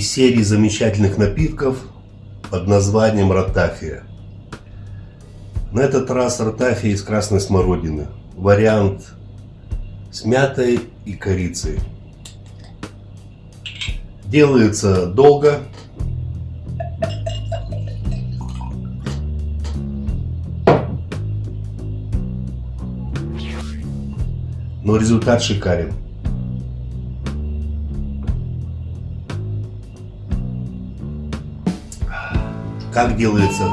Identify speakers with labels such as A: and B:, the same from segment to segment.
A: из серии замечательных напитков под названием ротафия. На этот раз ротафия из красной смородины. Вариант с мятой и корицей. Делается долго. Но результат шикарен. Как делается,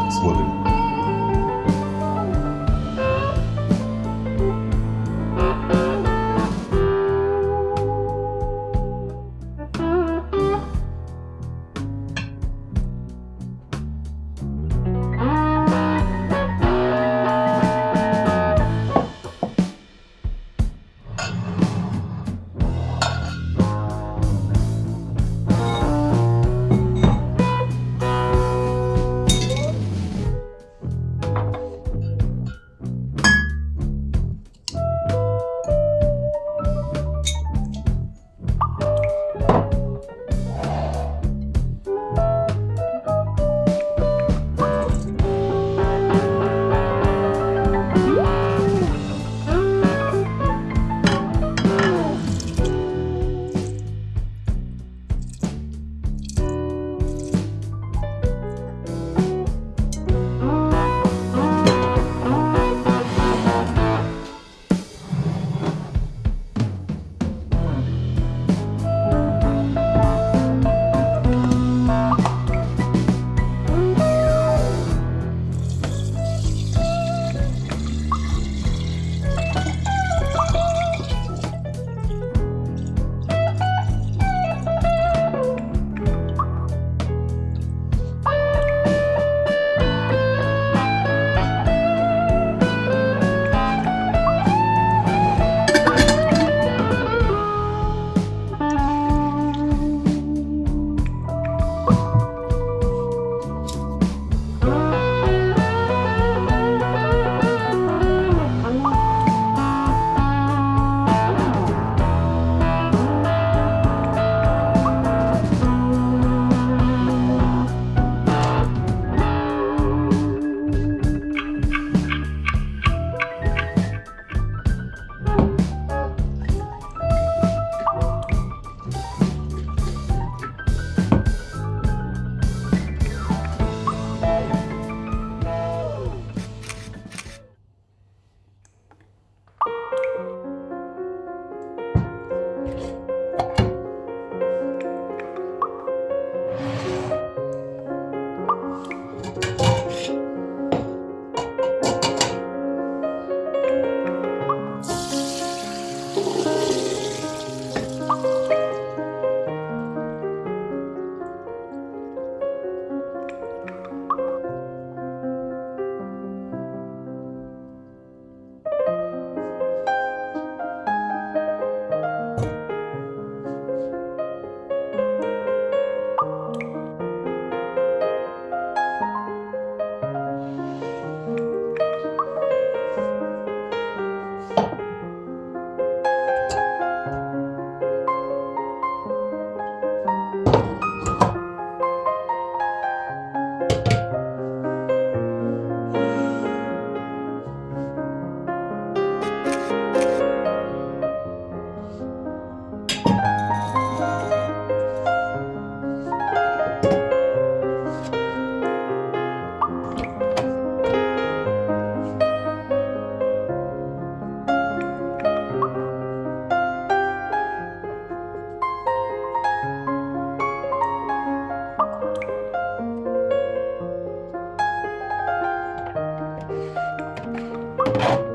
A: Thank.